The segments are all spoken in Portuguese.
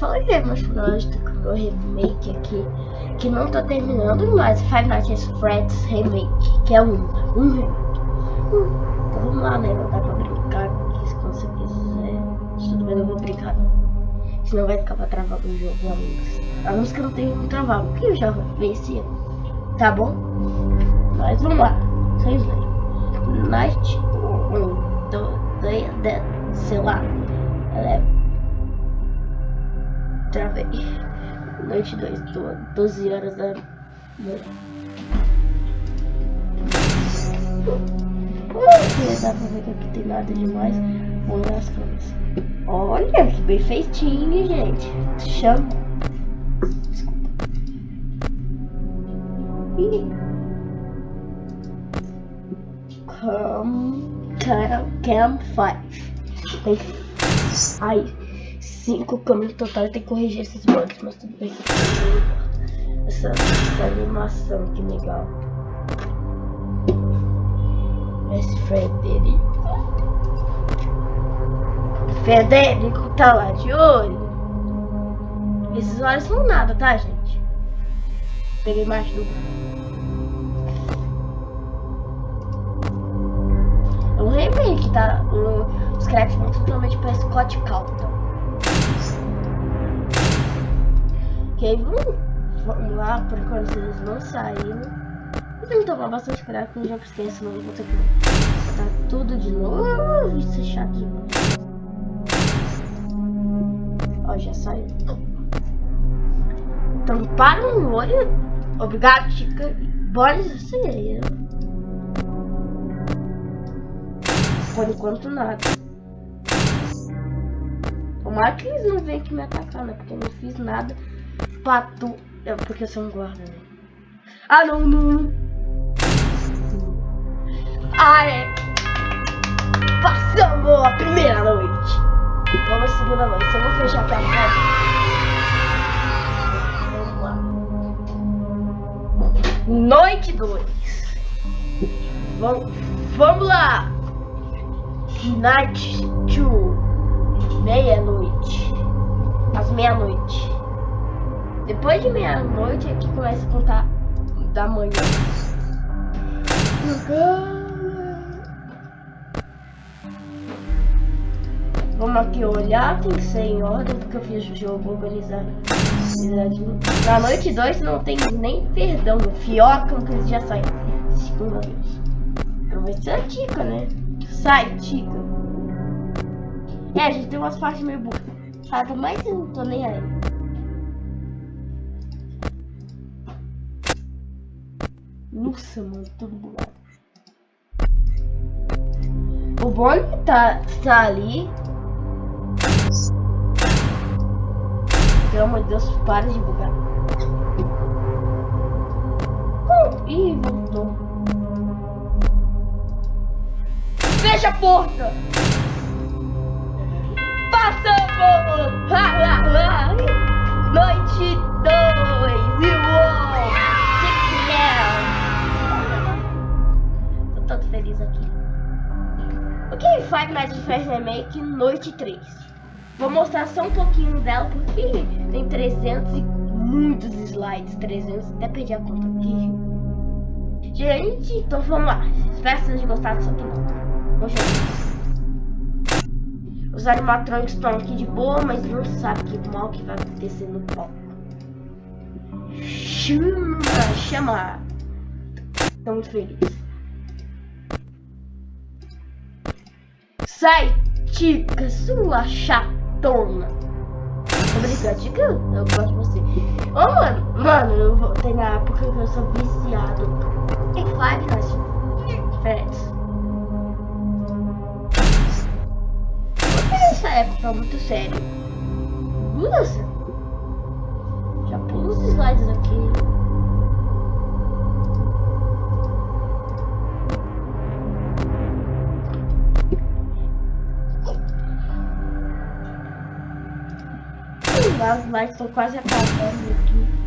falei meus planos do remake aqui, que não tô terminando, mas Five Nights at Freddy's Remake, que é um, um remake. Hum, então vamos lá, né? Não dá pra brincar aqui se você quiser. Tudo bem, eu vou brincar. Senão vai ficar pra travar o jogo, amigos. A música não tem como travar, porque eu já venci. Tá bom? Mas vamos lá. Vocês veem. Night 1, 2, sei lá. Ela é Travei. Noite 2, 12 horas da noite. Não dá pra ver que aqui tem nada demais. Vou olhar as coisas. Olha, que perfeitinho, gente. Chama. Desculpa. Ih. Cam, cam, cam 5. Aí. 5 câmeras total e tem que corrigir esses bugs, mas tudo bem. Essa, essa animação, que legal. Esse Frederico. Frederico tá lá de olho. Esses olhos são nada, tá, gente? Peguei mais do. É um remake, tá? Um, os créditos muito totalmente para Scott Calton. Ok, vamos, vamos lá, por enquanto eles não saíram. Eu tenho que tomar bastante cuidado com o jumpscare, senão eu vou ter que botar tudo de novo. Isso é chato demais. Ó, já saiu. Para um olho. Obrigado, Chica. Bora acelerar. Por enquanto, nada. Tomara que eles não venham aqui me atacar, né? Porque eu não fiz nada pato. É porque eu sou um guarda, né? Ah, não, não. Ah, é. Passamos a primeira noite. Vamos a segunda noite. Eu vou fechar aqui a porta. Vamos lá. Noite 2. Vamos, vamos lá. Night 2. Meia-noite. Às meia-noite. Depois de meia-noite é que começa a contar da manhã. Vamos aqui olhar, tem que ser em ordem, porque eu fiz o jogo organizado. Na noite 2 não tem nem perdão, fioca que eles já saem. Segunda vez. Aproveita a tica, né? Sai, tica. É, a gente tem umas partes meio burras. Chato, mas eu não tô nem aí. Nossa, mano, tudo bugado. O Bonnie tá, tá ali. Pelo amor de Deus, para de bugar. Uh, ih, voltou. Fecha a porta! Five Nights at Freddy's Remake Noite 3. Vou mostrar só um pouquinho dela, porque tem 300 e muitos slides, 300, até perdi a conta aqui. Gente, então vamos lá. Espero que vocês disso aqui não. Vamos jogar. Os animatrônicos estão aqui de boa, mas não sabe que mal que vai acontecer no palco. Chama, chama. Estou muito feliz. Sai, Tica, sua chatona. Obrigado, Tica. Eu gosto de você. Ô, oh, mano, mano, eu vou ter na época que eu sou viciado em Nights diferentes. Essa época muito sério. Nossa. Já pula os slides aqui. As lights estão quase acabando aqui.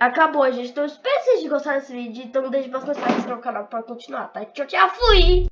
acabou, gente. Então, espero que vocês gostaram desse vídeo. Então, deixe bastante like no canal pra continuar, tá? Tchau, tchau, fui!